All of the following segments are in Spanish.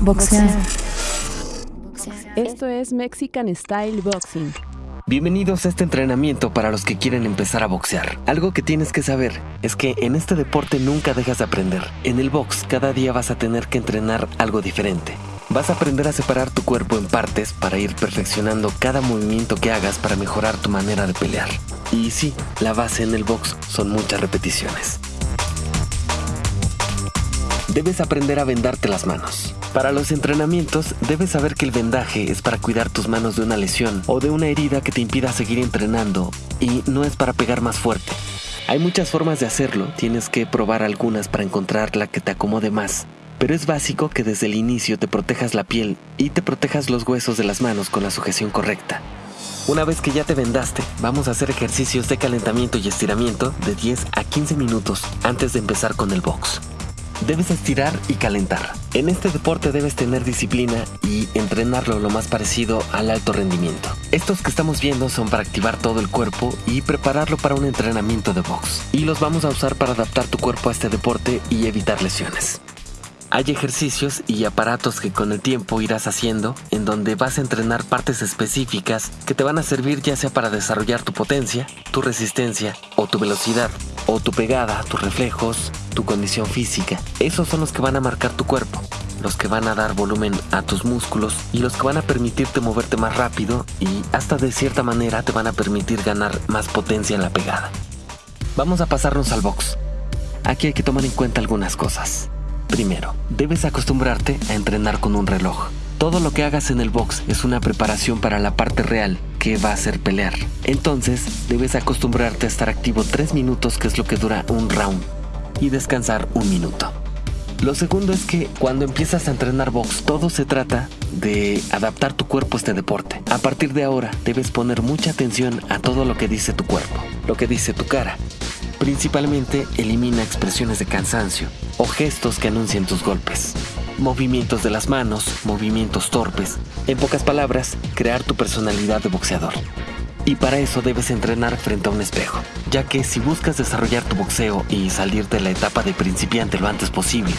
Boxear. Esto es Mexican Style Boxing. Bienvenidos a este entrenamiento para los que quieren empezar a boxear. Algo que tienes que saber es que en este deporte nunca dejas de aprender. En el box cada día vas a tener que entrenar algo diferente. Vas a aprender a separar tu cuerpo en partes para ir perfeccionando cada movimiento que hagas para mejorar tu manera de pelear. Y sí, la base en el box son muchas repeticiones. Debes aprender a vendarte las manos. Para los entrenamientos, debes saber que el vendaje es para cuidar tus manos de una lesión o de una herida que te impida seguir entrenando y no es para pegar más fuerte. Hay muchas formas de hacerlo, tienes que probar algunas para encontrar la que te acomode más. Pero es básico que desde el inicio te protejas la piel y te protejas los huesos de las manos con la sujeción correcta. Una vez que ya te vendaste, vamos a hacer ejercicios de calentamiento y estiramiento de 10 a 15 minutos antes de empezar con el box. Debes estirar y calentar. En este deporte debes tener disciplina y entrenarlo lo más parecido al alto rendimiento. Estos que estamos viendo son para activar todo el cuerpo y prepararlo para un entrenamiento de box. Y los vamos a usar para adaptar tu cuerpo a este deporte y evitar lesiones. Hay ejercicios y aparatos que con el tiempo irás haciendo en donde vas a entrenar partes específicas que te van a servir ya sea para desarrollar tu potencia, tu resistencia o tu velocidad, o tu pegada, tus reflejos, tu condición física. Esos son los que van a marcar tu cuerpo, los que van a dar volumen a tus músculos y los que van a permitirte moverte más rápido y hasta de cierta manera te van a permitir ganar más potencia en la pegada. Vamos a pasarnos al box. Aquí hay que tomar en cuenta algunas cosas. Primero, debes acostumbrarte a entrenar con un reloj. Todo lo que hagas en el box es una preparación para la parte real, que va a ser pelear. Entonces, debes acostumbrarte a estar activo 3 minutos, que es lo que dura un round, y descansar un minuto. Lo segundo es que cuando empiezas a entrenar box, todo se trata de adaptar tu cuerpo a este deporte. A partir de ahora, debes poner mucha atención a todo lo que dice tu cuerpo, lo que dice tu cara, Principalmente elimina expresiones de cansancio o gestos que anuncien tus golpes. Movimientos de las manos, movimientos torpes. En pocas palabras, crear tu personalidad de boxeador. Y para eso debes entrenar frente a un espejo, ya que si buscas desarrollar tu boxeo y salir de la etapa de principiante lo antes posible,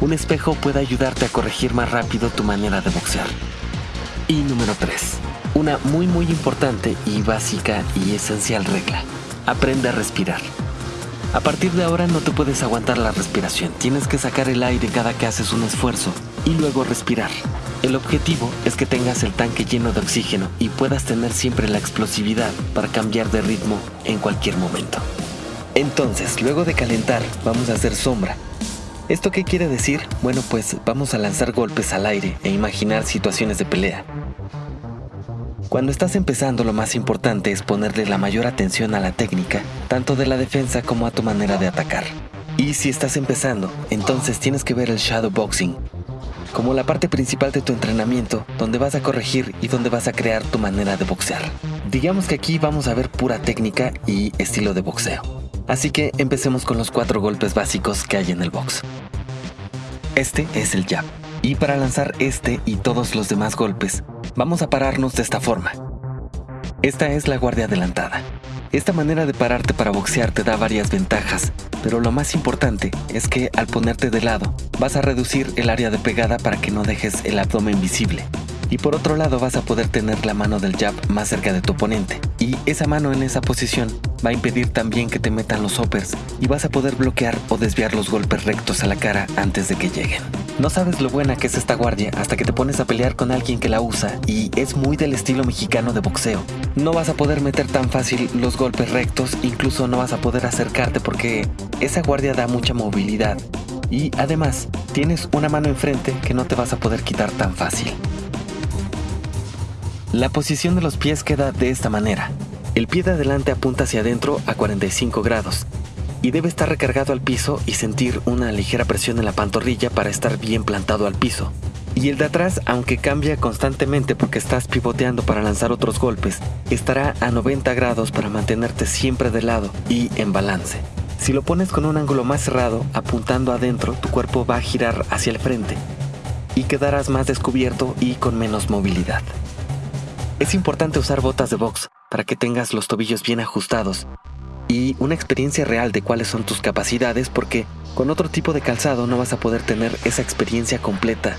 un espejo puede ayudarte a corregir más rápido tu manera de boxear. Y número 3. Una muy muy importante y básica y esencial regla. Aprende a respirar. A partir de ahora no te puedes aguantar la respiración, tienes que sacar el aire cada que haces un esfuerzo y luego respirar. El objetivo es que tengas el tanque lleno de oxígeno y puedas tener siempre la explosividad para cambiar de ritmo en cualquier momento. Entonces, luego de calentar, vamos a hacer sombra. ¿Esto qué quiere decir? Bueno, pues vamos a lanzar golpes al aire e imaginar situaciones de pelea. Cuando estás empezando lo más importante es ponerle la mayor atención a la técnica, tanto de la defensa como a tu manera de atacar. Y si estás empezando, entonces tienes que ver el shadow boxing como la parte principal de tu entrenamiento, donde vas a corregir y donde vas a crear tu manera de boxear. Digamos que aquí vamos a ver pura técnica y estilo de boxeo. Así que empecemos con los cuatro golpes básicos que hay en el box. Este es el jab. Y para lanzar este y todos los demás golpes, Vamos a pararnos de esta forma. Esta es la guardia adelantada. Esta manera de pararte para boxear te da varias ventajas, pero lo más importante es que al ponerte de lado vas a reducir el área de pegada para que no dejes el abdomen visible. Y por otro lado vas a poder tener la mano del jab más cerca de tu oponente. Y esa mano en esa posición va a impedir también que te metan los hoppers y vas a poder bloquear o desviar los golpes rectos a la cara antes de que lleguen. No sabes lo buena que es esta guardia hasta que te pones a pelear con alguien que la usa y es muy del estilo mexicano de boxeo. No vas a poder meter tan fácil los golpes rectos, incluso no vas a poder acercarte porque esa guardia da mucha movilidad. Y además, tienes una mano enfrente que no te vas a poder quitar tan fácil. La posición de los pies queda de esta manera. El pie de adelante apunta hacia adentro a 45 grados y debe estar recargado al piso y sentir una ligera presión en la pantorrilla para estar bien plantado al piso. Y el de atrás, aunque cambia constantemente porque estás pivoteando para lanzar otros golpes, estará a 90 grados para mantenerte siempre de lado y en balance. Si lo pones con un ángulo más cerrado, apuntando adentro, tu cuerpo va a girar hacia el frente y quedarás más descubierto y con menos movilidad. Es importante usar botas de box para que tengas los tobillos bien ajustados y una experiencia real de cuáles son tus capacidades porque con otro tipo de calzado no vas a poder tener esa experiencia completa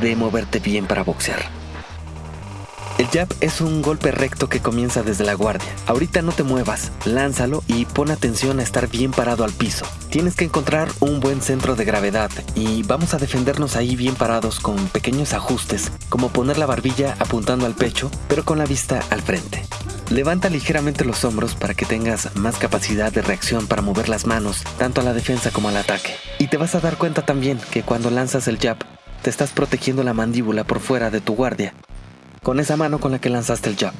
de moverte bien para boxear. El jab es un golpe recto que comienza desde la guardia. Ahorita no te muevas, lánzalo y pon atención a estar bien parado al piso. Tienes que encontrar un buen centro de gravedad y vamos a defendernos ahí bien parados con pequeños ajustes, como poner la barbilla apuntando al pecho, pero con la vista al frente. Levanta ligeramente los hombros para que tengas más capacidad de reacción para mover las manos, tanto a la defensa como al ataque. Y te vas a dar cuenta también que cuando lanzas el jab, te estás protegiendo la mandíbula por fuera de tu guardia con esa mano con la que lanzaste el jab.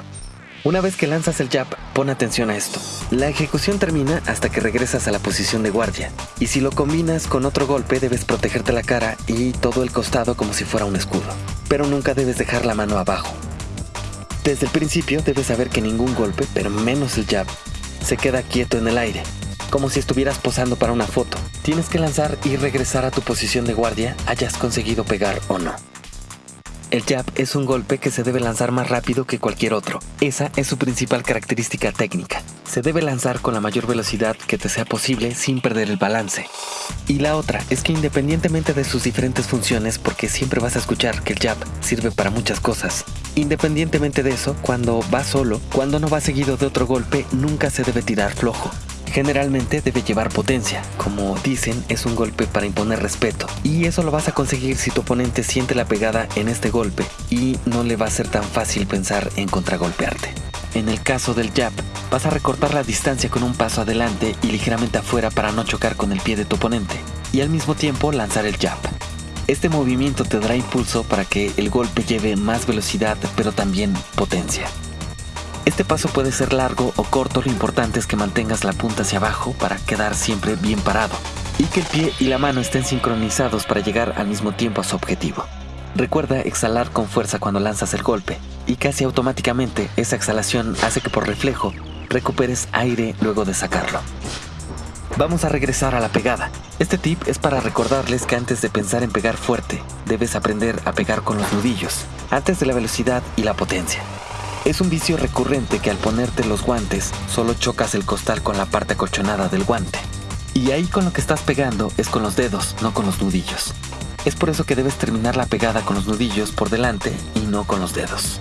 Una vez que lanzas el jab, pon atención a esto. La ejecución termina hasta que regresas a la posición de guardia, y si lo combinas con otro golpe debes protegerte la cara y todo el costado como si fuera un escudo, pero nunca debes dejar la mano abajo. Desde el principio debes saber que ningún golpe, pero menos el jab, se queda quieto en el aire, como si estuvieras posando para una foto. Tienes que lanzar y regresar a tu posición de guardia, hayas conseguido pegar o no. El jab es un golpe que se debe lanzar más rápido que cualquier otro. Esa es su principal característica técnica. Se debe lanzar con la mayor velocidad que te sea posible sin perder el balance. Y la otra es que independientemente de sus diferentes funciones, porque siempre vas a escuchar que el jab sirve para muchas cosas, independientemente de eso, cuando va solo, cuando no va seguido de otro golpe, nunca se debe tirar flojo. Generalmente debe llevar potencia, como dicen es un golpe para imponer respeto, y eso lo vas a conseguir si tu oponente siente la pegada en este golpe y no le va a ser tan fácil pensar en contragolpearte. En el caso del jab, vas a recortar la distancia con un paso adelante y ligeramente afuera para no chocar con el pie de tu oponente, y al mismo tiempo lanzar el jab. Este movimiento te dará impulso para que el golpe lleve más velocidad pero también potencia. Este paso puede ser largo o corto, lo importante es que mantengas la punta hacia abajo para quedar siempre bien parado y que el pie y la mano estén sincronizados para llegar al mismo tiempo a su objetivo. Recuerda exhalar con fuerza cuando lanzas el golpe y casi automáticamente esa exhalación hace que por reflejo recuperes aire luego de sacarlo. Vamos a regresar a la pegada. Este tip es para recordarles que antes de pensar en pegar fuerte, debes aprender a pegar con los nudillos, antes de la velocidad y la potencia. Es un vicio recurrente que al ponerte los guantes solo chocas el costal con la parte acolchonada del guante. Y ahí con lo que estás pegando es con los dedos, no con los nudillos. Es por eso que debes terminar la pegada con los nudillos por delante y no con los dedos.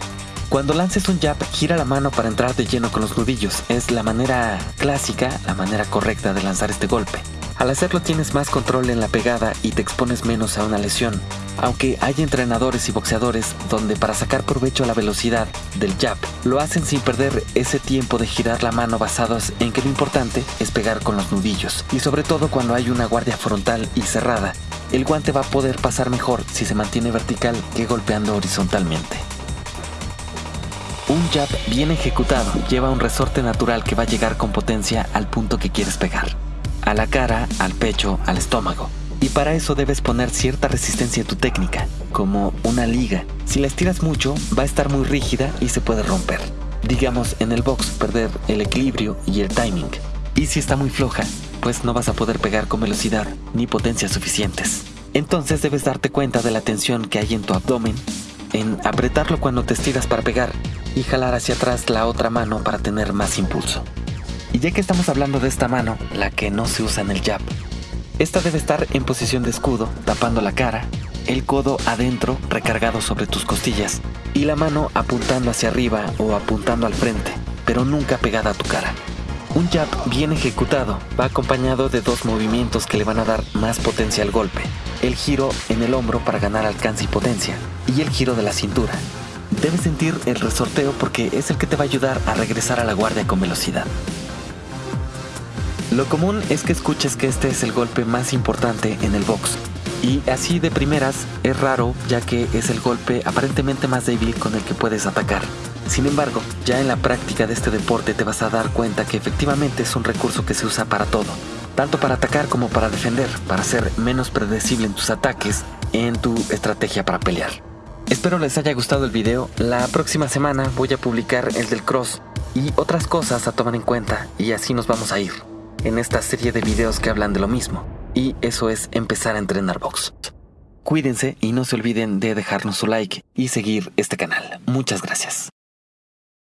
Cuando lances un jab, gira la mano para entrar de lleno con los nudillos. Es la manera clásica, la manera correcta de lanzar este golpe. Al hacerlo tienes más control en la pegada y te expones menos a una lesión, aunque hay entrenadores y boxeadores donde para sacar provecho a la velocidad del jab, lo hacen sin perder ese tiempo de girar la mano basados en que lo importante es pegar con los nudillos, y sobre todo cuando hay una guardia frontal y cerrada, el guante va a poder pasar mejor si se mantiene vertical que golpeando horizontalmente. Un jab bien ejecutado lleva un resorte natural que va a llegar con potencia al punto que quieres pegar a la cara, al pecho, al estómago. Y para eso debes poner cierta resistencia en tu técnica, como una liga. Si la estiras mucho, va a estar muy rígida y se puede romper. Digamos, en el box perder el equilibrio y el timing. Y si está muy floja, pues no vas a poder pegar con velocidad ni potencia suficientes. Entonces debes darte cuenta de la tensión que hay en tu abdomen, en apretarlo cuando te estiras para pegar y jalar hacia atrás la otra mano para tener más impulso. Y ya que estamos hablando de esta mano, la que no se usa en el jab, esta debe estar en posición de escudo, tapando la cara, el codo adentro recargado sobre tus costillas y la mano apuntando hacia arriba o apuntando al frente, pero nunca pegada a tu cara. Un jab bien ejecutado va acompañado de dos movimientos que le van a dar más potencia al golpe. El giro en el hombro para ganar alcance y potencia y el giro de la cintura. Debes sentir el resorteo porque es el que te va a ayudar a regresar a la guardia con velocidad. Lo común es que escuches que este es el golpe más importante en el box. Y así de primeras es raro ya que es el golpe aparentemente más débil con el que puedes atacar. Sin embargo, ya en la práctica de este deporte te vas a dar cuenta que efectivamente es un recurso que se usa para todo, tanto para atacar como para defender, para ser menos predecible en tus ataques, en tu estrategia para pelear. Espero les haya gustado el video, la próxima semana voy a publicar el del cross y otras cosas a tomar en cuenta y así nos vamos a ir en esta serie de videos que hablan de lo mismo, y eso es empezar a entrenar box. Cuídense y no se olviden de dejarnos su like y seguir este canal. Muchas gracias.